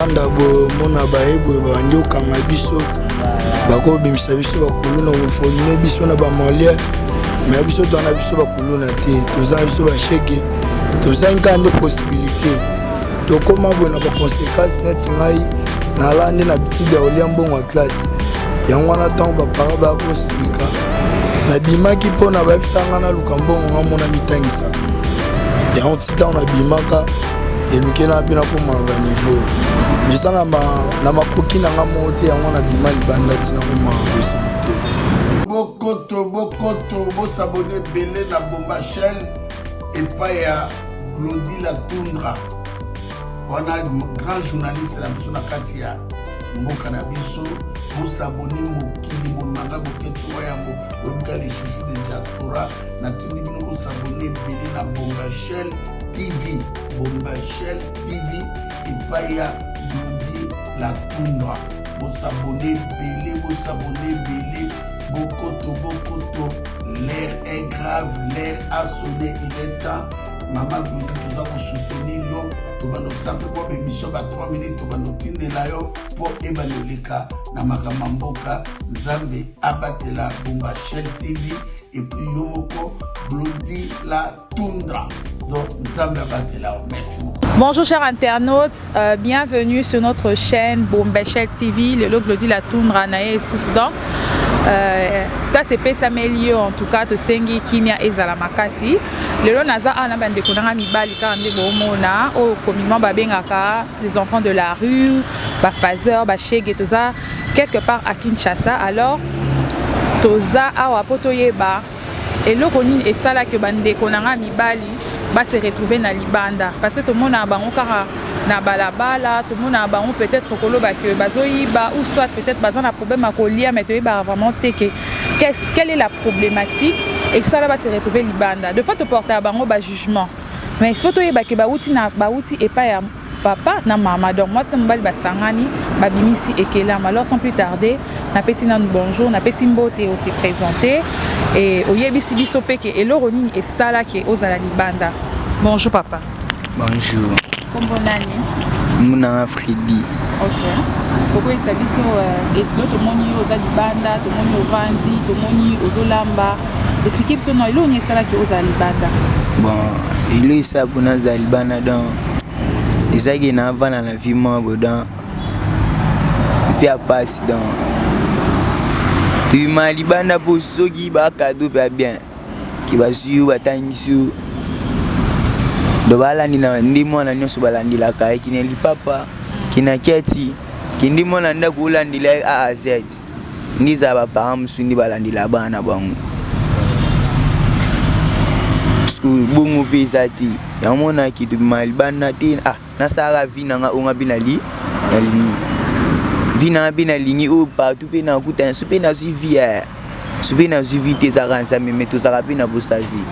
banda komona baye boye babandi kokanga biso bakobimisa biso bakuluna kofonime biso na bamolia me biso twana biso bakuluna te tozanga biso bashege tozangi kaka nde possibilité tokóma boye na baconséquence neti ngai nalaa nde na bitidi ya kolia mbongo ya classe yango wana ntango bapara bakosika nabimaki mpo na bayebisa ngai naluka mbongo ngai mona mitangisaka ti ntango nabimaka elukeli nanga mpe nakomaka baniveau mesa na makoki nanga moko te yango nabima libanda ti nakomaka bosili te bokoto bokoto bosabone ebele na bomba chaine epai ya claudi la tundra wana grand journaliste na biso na kati ya mboka na biso bosabone mokili monanga boketiwa yango oyebika lisusu de diaspora natindi bino ko s'abonner ebele na Bomba Shell TV, Bomba Shell TV epai ya Dodi la Tundra. Bo s'abonner ebele, bo s'abonner ebele, bokoto bokoto. L'air est grave, l'air a sonné, il est temps. Mama Glodi toza ko soutenir yo, tobanda kosa mpe mwa bemission ba 3 minutes tobanda kotindela yo mpo ebanda oleka na makambo ya mboka. Nzambe abatela Bomba Shell TV. et puis yo moko blodi la tundra donc nzambe abatela yo merci beaucoup Bonjour chers internautes, euh, bienvenue sur notre chaîne Bombechel TV, le logo de la toundra nae sous donc euh, ta se pesa melio en tout cas to sengi kimia ezala makasi lelo naza a na bande konanga mibali ka nde bo mona o communément ba bengaka les enfants de la rue ba fazeur ba chegue toza quelque part à Kinshasa alors toza awa po toyeba eloko nini esala que ba ndeko na nga mibali ba se retrouver na libanda parce que tomonaka bango kaka na balabala tomonaka bango peut-être koloba que bazoyiba ou soit peut-être baza na problème ya kolia mais toyebaka vraiment te que quelle est la problématique esala ba se retrouver libanda de fois toportaka bango ba jugement mais il faut toyeba que bawuti na bawuti epai ya Papa na mama donc mwasi na mobali basangani babimisi ekelama alors sans plus tarder napesi nanu bonjour napesi mbote ose presente e oyebisi biso mpe ke eloko nini esala ke ozala libanda bonjour papa bonjour kombo nani munanga fredi okay. okoyesa biso etudo euh, tomoni yo oza libanda tomoni ovandi tomoni ozolamba explike biso na eloko nini esalaki ozala libanda bon elo esala mpona azala libanda donc ezalaki na avanda na vie mwa boye donc vie ya pasi donc tobima libanda mpo soki bakado mpe ya bien ke bazwi yo batangisi yo donc balandi na nde mwana nyonso balandelaka ye kina lipapa kina kiati kende mwana ndako olandela ye a a z Nde eza ba parents mususu nde balandela bana na bango. Parceque bongo pe eza te. Yango mona ke tobima libanda te ah nasalaka vie na nga oyo nga pe nali nalingi. Vie na nga pe nalingi oyo partout pe nakutana soki pe nazui vie eh soki pe nazui vie te eza kaka Nzambe mais tozalaka pe na posa vie.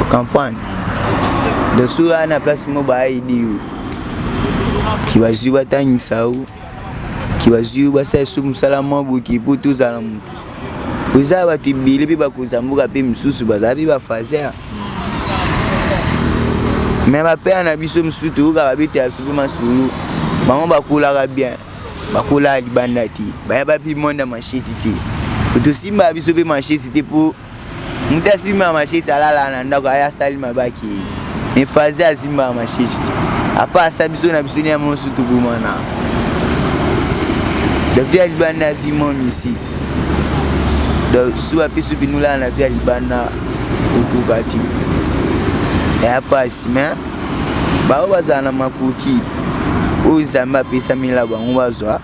O comprendre? Donc soki oza na place moko ba aide yo. Ke bazui batangisa yo. ki bazwi yo basala esu mosala mwa boki mpo tozala moto po eza bato ebele mpe bakonzi ya mboka mpe mosusu bazala mpe bafaser me bapere na biso mosusu toyoka babete ya sope masolo bango bakolaka bien bakolaka libanda te bayaba mpe monde ya masheti te tosimbaka biso mpe masheti te mpo Mutu asimba machete alala na ndako aya asali mabe akeyi. Mais Fazia asimba machete te. Apa asa biso na biso nia mosu tobomana. La vie ya libanda vie mon ici. Donc su apesi binula na vie ya libanda okoka te. Ya pasi mais baoyo bazala na makoki oyo Nzambe apesamela bango bazwa.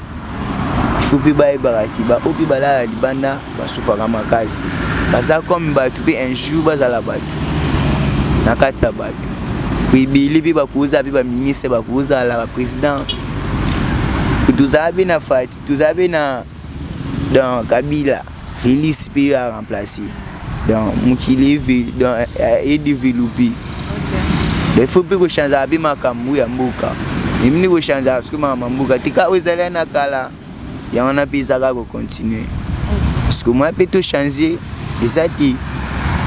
faut mpe bayebaka ki baoyo mpe balala libanda basufaka makasi baza comme bato mpe un jour bazala bato na kati ya bato ebele mpe bakozala mpe baministre bakozala baprésident tozala mpe na fati tozala mpe na kabila Felix pe yo a remplacer donc mokili e developpe donc il faut pe ko chanzaka pe makambo ya mboka emini ko chanzaka soki makambo ya mboka te kaka ezali na kala yango wana pe eza kaka ko continuer parce que moya pe to changer eza te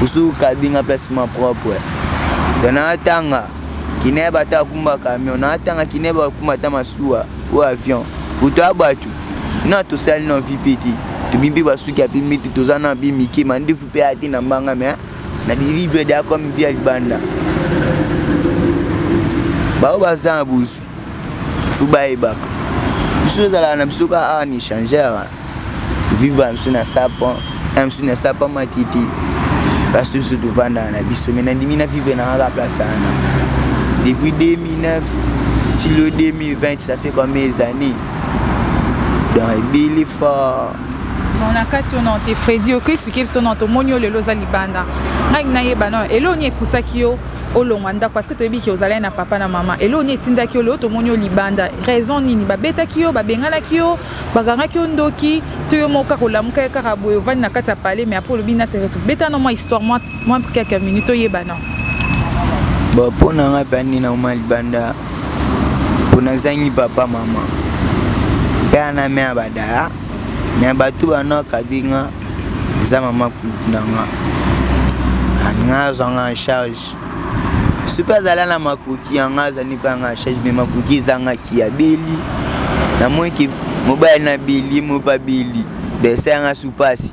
osuki okabi nga place ma propre donc naatanga kine ya bato akumba camion naatanga kine bakuma ata masuwa o avion kutu ya bato Non tosali na vie pe te. Tobimi pe basuki ya pembe te toza na bi mike mandefu pe aya te na mbanga mais na bi vivre deja comme vie ya libanda. Baoyo baza na bozwi faut bayebaka biso ezalaka na biso kaka awa na échangeur vivre na biso na sapon na biso na sapon matiti place biso tovandaka na biso me nandimi na vivre na kaka place wana depuis 2009 tilo 2020 ça fait combien des années dans ebili fa bon na kati yo nao te fredi oki explike biso nao tomoni yo lelo oza libanda ngai nayeba nao eloo nini epusaki yo olongwa ndako parce que toyebi ke ozalaki na papa na mama eloo nini etindaki yo lelo tomoni yo libanda raison nini babetaki yo babenganaki yo bakangaki yo ndoki to yo moko kaka olamuka ye kaka boye ovandi na kati ya palais mais apres olobi na seretu beta na mwa histoire mwa quelques minutes toyeba nao bon mpo na ngai mpe anina oma libanda pona zangi papa mama pe ana me abadaya me batu bana kabinga eza mama kulutu na nga nga azwanga en charge soki azala na makoki yanga azali mpe yanga en charge me makoki ezangaki ya beli na moyeke mobali na beli mopa beli bese yanga supasi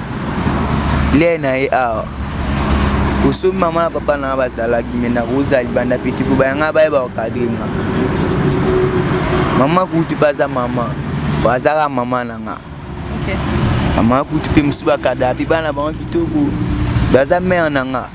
Lien na ye awa. Osomi mama na papa na nga bazalaki me na rosa libanda peti ko baya nga bayeba okadre nga. Mama kutu pe aza mama. Bazaka mama na nga. Okay. Mama kutu pe mosusu bakada pe bana bango kitoko. Baza mère na nga.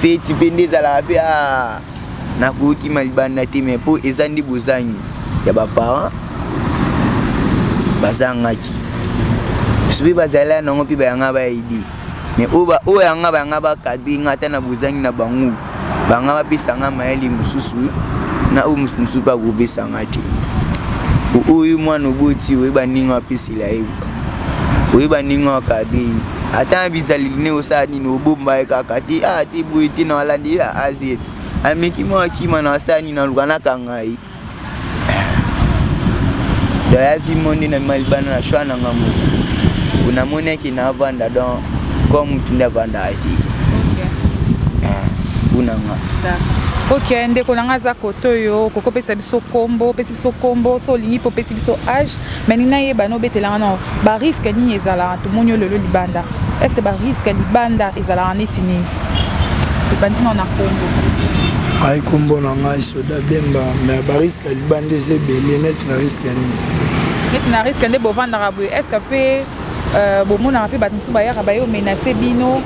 feti mpe nde ezalaka mpe a ah, nakokima libanda te me mpo eza nde bozangi ya baparent bazangaki biso mpe bazali ya nango mpe bayanga baidi me oyo yanga bayanga bakadre nga ata na bozangi na bango banga bapesa nga mayele mosusu na oyo mosusu mosusu mpe akopesa nga te oyo mwana oboti oyeba ndenge apesela ye oyeba ndenge wakade ata na bizaleli ne osala nini obomba ye kaka te a ah, te boye te na walandeli ya azet ameki mwa akima na wasala nini aluka nakanga ye doyavi mo nde namema libanda na shwa na nga moko onamoni eke na avanda don comme motu nde avandaka te mpo na nga ok ndeko na nga aza kote oyo kokopesa biso kombo biso kombo so olingi po pesi biso age mais ni na yeba no betela nga nao ba risque nini ezalaka to moni yo lelo libanda est ce que ba risque libanda ezalaka neti nini to bandi nao na kombo ai kombo na ngai soda bemba mais ba risque libanda eza ebele neti na risque nini neti na risque nde bovandaka boye est ce que pe euh, bomonaka pe bato mosusu bayaka baye omenase bino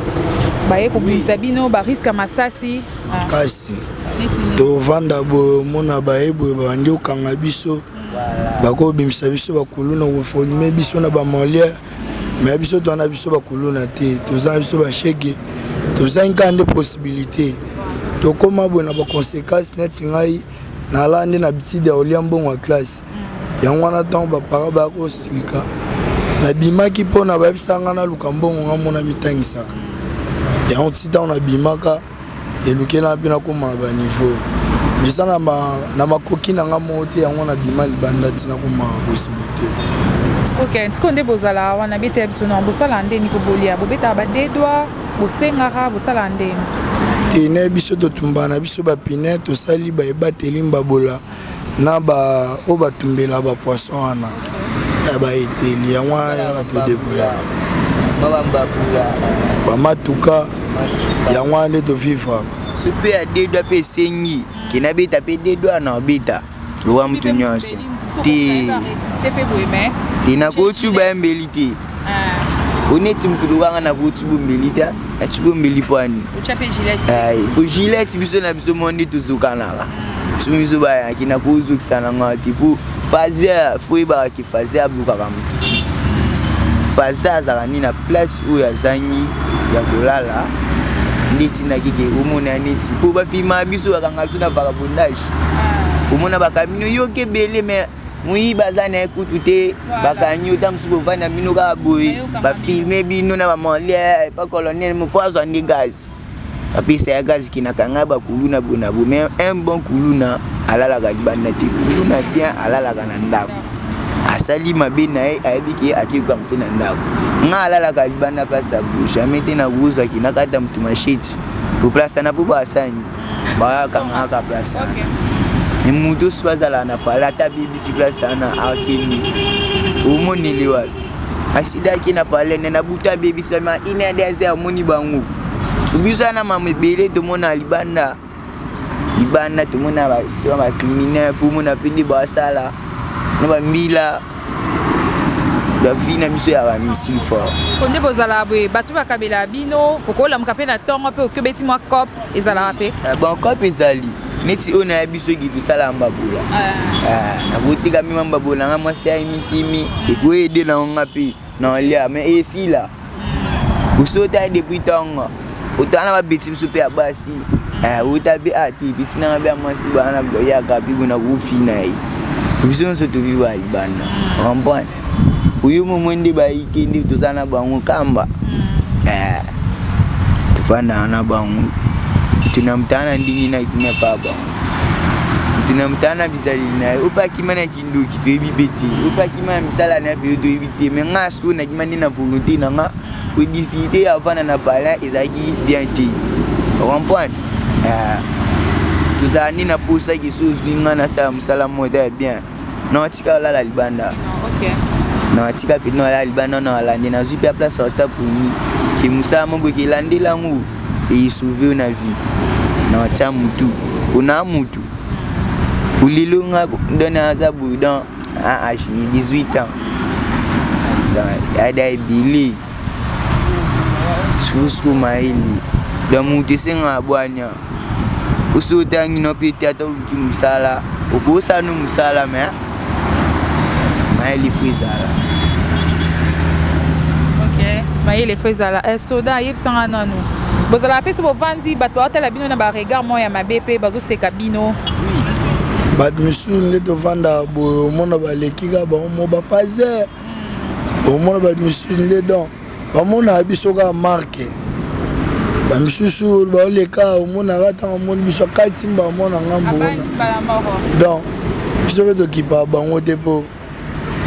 baye kobimisa bino ba risque masasi makasi tovanda boye omona baye boye babandi okanga biso bakobimisa biso bakuluna kofolime biso na bamoliere me biso toa na biso bakuluna te toza na biso bashege tozangi kaka nde possibilité tokóma boye na baconséquence neti ngai nalaa nde na bitide ya kolia mbongo ya classe yango wana ntango bapara baya kosilika nabimaki mpo na bayebisa ngai naluka mbongo ngai mona mitangisaka yango ti ntango nabimaka Elukelanga mpe nakoma na ba niveau mais eza na makoki na nga moko te yango nabima libanda ti nakoma bosili te. Ok sikoyo nde bozalaka wana beta ya biso nao bosalaka ndeni ko bolia bobetaka ba deux doigts bosengaka bosalaka ndeni? Te nayebi biso totumbaka na biso ba pine tosali ba ebateli mbabola. na ba oyo ba tumbela ba poisson wana ya ba eteli yango wana to debrouiller ba matuka yango wana nde to vivre so pe ya deux doigts pe esengi ke na beta pe deux doigts na beta lowa mutu nyonso te te nakosuba ya mbeli te Ah. oneti moto lokanga na koti bombeli te ati bombeli pwani po gilete biso na biso mwa nde tozokanaka biso biso bayaki na kozokisa na ngai te po fazer fo oyebaka ke fazer ablokaka moto te fazer azalaka nde na place oyo azangi ya kolala nde tindaki ke omona neti po bafilmaka biso bakanga biso na vagabondage ah. omona bakamino yoki ebele mais moyibi aza na ye kutu te bakangi yo ntango mosusu bovandi na bino kaka boye bafilme bino na bamolie epa colonel moko azwa nde gazi apesa ya gazi kinaka ngai bakuluna boye na boye mais un bon kuluna alalaka libanda te kuluna bien alalaka na ndako asali mabe na ye ayebi ke akeyuka mofe na ndako ngai alalaka libanda place ya boye jamais te na kozwa kinaka ata motu masheti po place na po basani bakangaka place wana moto soki azalaka na pale ata bibisi place wana akimi omoneli wapi asidaki na pale nde nabutu abebisami ine ade aze amoni bango biso wana mama ebele tomona libanda libanda tomona bacriminel mpo omona mpe nde basala na bambila ya vie na biso ya bamisi fort po nde bozalaka boye bato bakabelaka bino okolamuka mpe na ntongo mpe oki obeti mwa cop ezalaka mpe eh, bon cop ezali neti oyo nayebi soki tosala mbabola eh. eh, nakotika mima mbabola nga mwasi ayimisimi ekoyede na ngo nga mpe Non elia mais esila. Osota depuis tongo. Otana ba beti biso pe ya basi. Eh ota pe ah te beti nanga be amasi bana ko ya ka pe bona ko fina ye. Biso nso to viva ibanda. Comprendre? oyo momo nde bayike nde toza na bango kamba eh, tofandaka na bango tunamutana ndenge na kina pa bango tunamutana bizaleli na ye opakima na kindoki toyebi mpe te oyo mpe akima na misala na ye mpe toyebi te me ngai sikoyo nakima nde na volonté na ngai po difficulté ya avanda na bala ezalaki bien te ocomprendre eh, tozala nde na mposa ke so ozwi ngai nasala mosala moko eza ya bien na otika olala libanda na otika mpe na olala libanda na olande nazwi mpe ya place ya whatsapp ke mosala moko ekelandela yango Eye sauve yo na vie. Na watia mutu. Pona mutu. Ulilo nga don aza boye don a ashi 18 ans. Ada ebele. Susu maili. Don mutu esenga bwanya. Osi otangi no pe te ata oluki musala. Okosala no musala mais Smael il faut ezala. Ok, Smael il faut ezala. Eh soda yebisa nga nanu. Bozala pesi bovandi bato baotala bino na ba regard moko ya mabe pe bazoseka bino. Bato misusu nde tovanda boye omona baleki ka bango mo bafaze. Omona bato misusu nde donc Bamonaka biso kaka marque bamisusu baoleka omonaka ntango amoni biso akati mbala mwana ngambo wana donc biso mpe tokipaka bango te mpo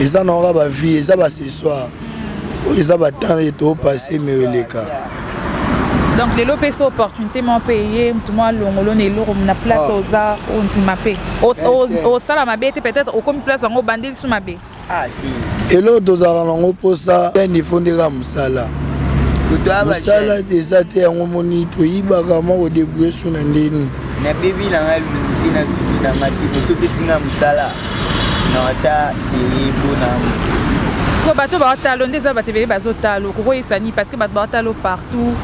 eza na oka bavie eza baccessoire mm. oyo eza batemps ye toopasse me eleka donc lelo mpe so opportunité moko mpe eye motu mwa longolo na eloko na place ah. oza ondima mpe osala mabe te peut-être okomi place yango obandi lisu mabe eloko tozalaka nango mposa ken ifo nde kaka mosala mosala eza te yango moni toyibaka mwa kodebrouye su na ndeni nabebi na ngai luki na suki na ngai te boso opesi ngai mosala na wata serie mpo na moto sikoyo bato baotalo nde eza bato ebele bazotalo kokoyisa nini parce que bato baotalo partout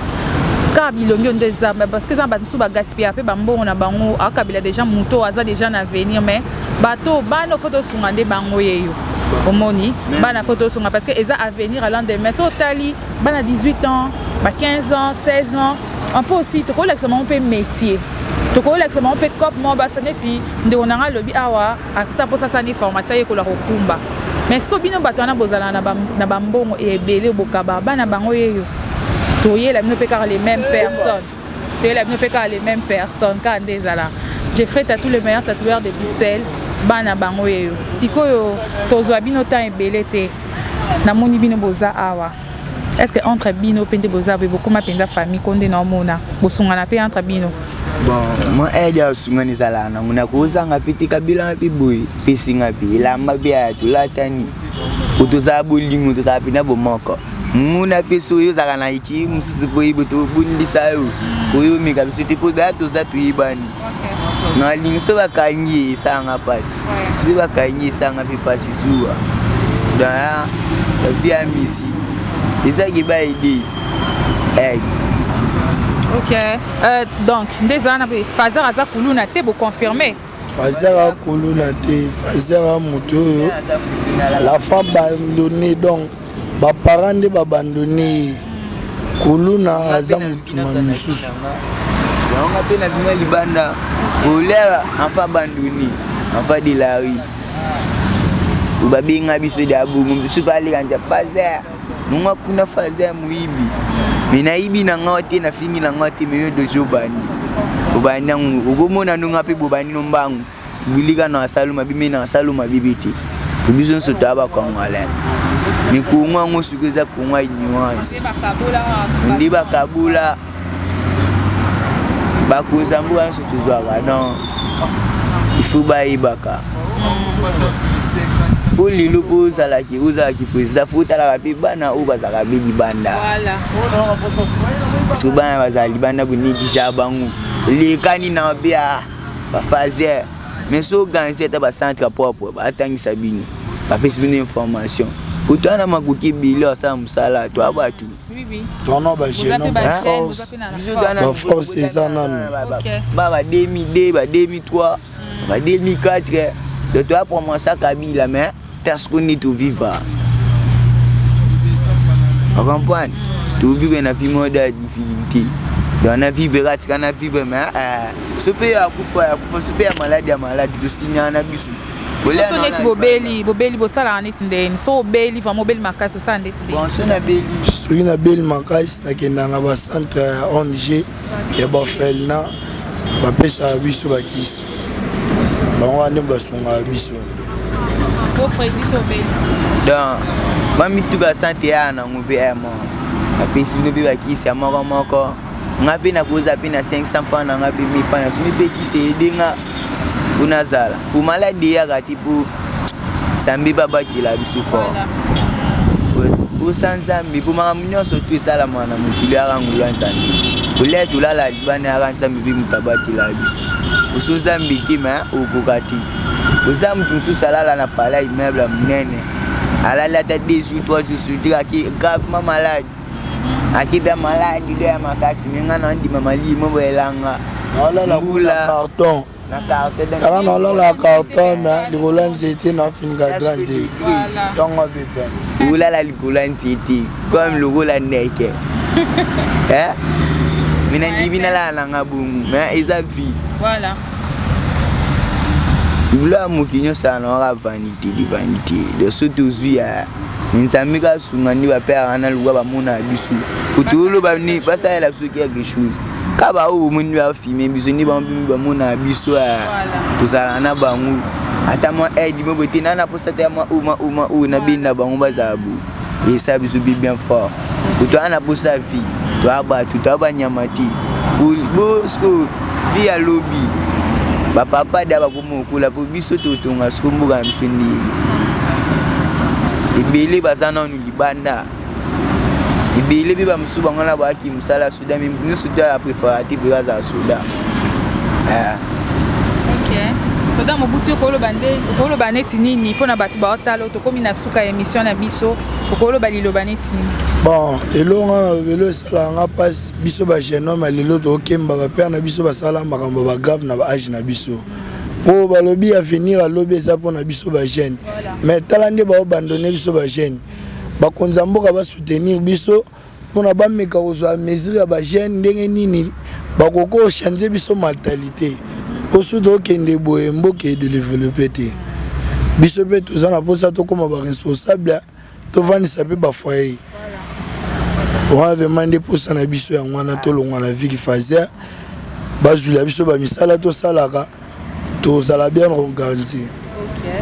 kaka bilongi nde eza parce que eza bato mosusu bagaspillaka mpe bambongo na bango akabila deja moto aza deja na avenir mais Bato oyo bana oyo faut tosunga nde bango yeyo omoni bana faut tosunga parce que eza avenir à lendemain so otali bana 18 ans ba 15 ans 16 ans un peu aussi tokolakisa bango mpe metier tokolakisa bango mpe cope moko basa neti ndeko na ngai alobi awa ata mposa asala nde formation ayekola kokumba mais sikoyo bino bato wana bozala na bambongo ebele bokaba bana bango yeyo toyela bino mpe kaka les mêmes personnes Toyela bino pe kaka les memes personnes kaka nde ezala Jeffrey Tatou le meilleur tatoueur de Bruxelles bana bango yeyo sikoyo tozua bino temps ebele te namoni bino boza awa est ce que entre bino pe nde boza boye bokoma penza famille ko nde naomona bosungana pe entre bino bon mo aide ya osungani ezalaka nango nakozanga mpe te kabila mpe boye mpe esinga mpe elamba mpe aya tolatani po tozala bolingo tozala mpena bomoko muna mpe soki ozalaka na eki mosusu mpo oyebi tobundisa yo oyo omeka biso te mpo daya toza toyebani nalingi soki bakangi ye esalanga mpasi soki bakangi esalanga mpe mpasi zuwa daya bavi ya misi ezaki baede ok euh, donc nde eza wana fazer aza kuluna te boconfirme Fazzy aza kuluna te, Fazzy aza mutu oyo la femme abandonne donc ba parents nde ba bandonne ye. Kuluna aza mutu misusu. Yango nga pe na bima libanda. Kolera enfin abandonne, enfin de la rue. Babenga biso de abongo, biso pe aleka nja Fazzy. Nonga kuna faza ya muibi. Mais nayibi na nga te na fingi na nga te mais yo dozo bandi. Obandi yango okomona nonga pe bobandi no mbangu. Bilika na asalo mabe mais na asalo mabe bete. Biso nso toya ba Congolais. Mais Congo yango sikoyo eza Congo ya ignorance. Nde bakabola. bakonzi ya mboka nyonso tozwaka donc il faut bayebaka mpo lelo mpo ozalaki ozalaki président fo otalaka mpe bana oyo bazalaka mpe libanda parceke bana bazala libanda bonegligea bango lekani na mabe ya bafazer mais so organise ata bacentre propre batangisa bino bapesi bino information oto wana makoki ebele asala mosala to ya bato Vraiment ba jeunes ba force ba force eza nanu ba ba demi 2 ba demi 3 ba demi 4 donc toya commencer kabila mais tasco ni to viva o comprendre to vive na vie mode ya difficulté donc na vivre atika na vivre mais eh, so mpe ya kufa ya kufa so mpe ya malade ya malade tosinyana na biso Sikoso neti bobeli bobeli bosalaka neti ndeni so obeli vraiment obeli makasi osala ndeti ndeni soki nabeli makasi nakenda na bacentre ya ong ya bafelna bapesaka biso bakisi bango wana nde basungaka biso donc bamituka sante yaya nango mpe apesi bino mpe bakisi ya moko moko Nga pe na koza pe na 500 francs na nga pe 1000 francs na su mi pekisa aide nga po na zala po malade eyaka te po Nzambe ba batela biso fort po sans Nzambe po makambo nionso tout esalamaka na mokili eyaka nguya Nzambe kolia tolala libanda eyaka Nzambe pe moto abatela biso oso Nzambe te me okoka te oza moto mosusu alala na pala immeuble ya monene alali ata 2 jours 3 jours soki te kaki gravement malade Akebe ya maladi do ya makasi me nga na ndima malii mo ba elanga nalala kula carton kala nalala carton na likolo ya nzete na finga dra te ntongo pepe olala likolo ya nzete comme lokola ndeke eh? me na ndimi nalala na nga bongo me eza vie voilà bula moki nyonso alanaka vanité de vanité de soki tozwi ya Nzambe ka sunga nde ba père wana lokola ba mona biso. Kutu olo ba ni ba salela biso quelque chose. Ka ba oyo moni ba filmer biso nde ba mbi ba mona biso ya tozala na bango. Ata mwa aide mo bote na na posa te mwa uma uma oyo na benda bango ba za bo. Et ça biso bi bien fort. Kutu ana posa vie. To aba tu to aba nyamati. Bo bo vie ya lobi. Ba papa da ba Mokola po biso to tonga siko mboka na biso ndenge ebele baza nanu libanda ebele pe bamosusu bango wana bayaki mosala ya soda me moto nyonso to ya prefera te mpe azala soda eh. soda mobuti okoloba nde okoloba neti nini mpo na bato baotalo tokómi na suka ya émission na biso okoloba liloba neti nini bon elonga na lobelo esalaka nga mpasi Biso ba jeune homme ya lelo to kemba ba père na biso ba sala makambo ya ba grave na ba age na biso po ba lobi avenir ya lobi eza po na biso ba jeune mais tala nde ba abandonne biso ba jeune ba konzi ya mboka ba soutenir biso pona ba meka ko zua mesure ya ba jeune ndenge nini ba koki ko change biso maltalite po soki to kende boye mboka e developper te biso pe toza na posa to koma ba responsable Tovandisa pe ba foyer. Wana vraiment nde posa na biso yango wana tolongwa na vie kifazer bazwila biso ba misala tosalaka tozala bien organise. Okay.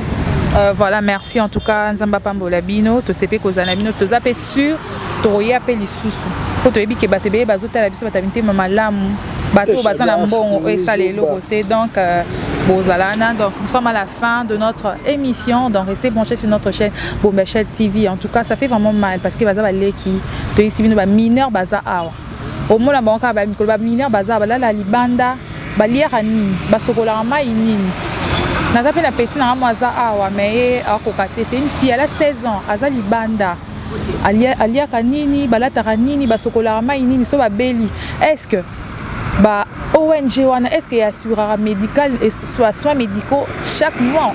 Euh, voilà merci en tout cas nzambe apambola bino tosepe kozala na bino toza mpe sur tokoya mpe lisusu mpo toyebi ke bato ebele bazotala biso bato ya mitema malamu bato oyo baza na mbongo oyo esala eloko te donc euh, Bozalana. Donc, nous sommes à la fin de notre émission. Donc, restez branchés sur notre chaîne Bombachel TV. En tout cas, ça fait vraiment mal parce que Baza Baleki, Toyosibino, ba mineur Baza Awa. Au moins, la banque, ba mineur Baza, ba la libanda, ba liera nini, ba sokola mai nini. Naza pe na petit na moi Aza Awa, mais akoka te. C'est une fille, elle a 16 ans, Aza libanda. aliaka nini balataka nini basokolaka mayi nini soki babeli est ce que ba ong wana est ce que e assuraka medical soit soins medicaux chaque mois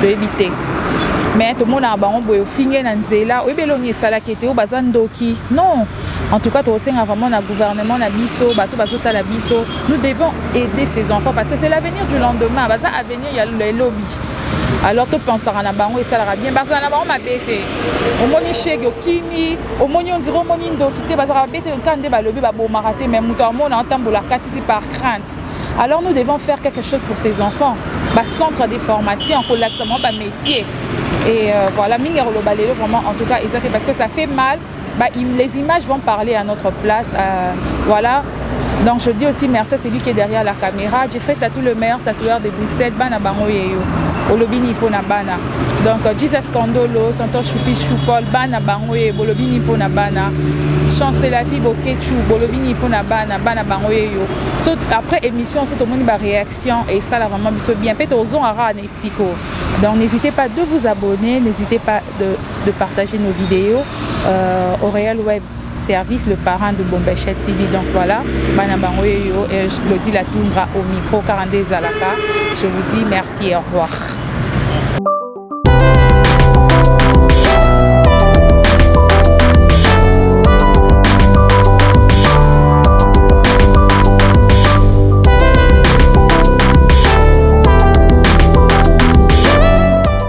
toyebi te mais tomonaka bango boye ofinge na nzela oyebi eloko nini esalaki ete oyo baza ndoki non en tout cas tokosenga vraiment na gouvernement na biso bato bazotala biso nous devons aider ces enfants parce que c'est l'avenir du lendemain baza avenir ya elobi alors to pensaka na bango esalaka bien bazala na bango mabe te omoni shege okimi omoni ondire omoni ndoki te bazalaka mabe te nka nde balobi babomaka te mais moto amona otambola katisi par crainte alors nous devons faire quelque chose pour ces enfants bacentre de formation kolakisa bango bamétier et euh, voilà mingi ya koloba lelo vraiment en tout cas eza te parce que ça fait mal Ba les images vont parler à notre place voilà donc je dis aussi merci à celui qui est derrière la camera j'ai fait tatou le meilleur tatoueur de Bruxelles bana bango yeyo olobi ni mpo na bana donc euh, Jesus Kandolo tonton Choupi Choupol bana bango ye bolobi ni mpo na bana chance de la vie boketchu bolobi ni mpo na bana bana bango ye yo so après émission so tomoni ba réaction esala vraiment biso bien mpe tozongaka na esiko donc n'hésitez pas de vous abonner n'hésitez pas de, de partager nos vidéos euh, au réel web service le parent de Bombechet TV. Donc voilà, Banabango et Claudie Latoundra au micro 42 Zalaka. Je vous dis merci et au revoir.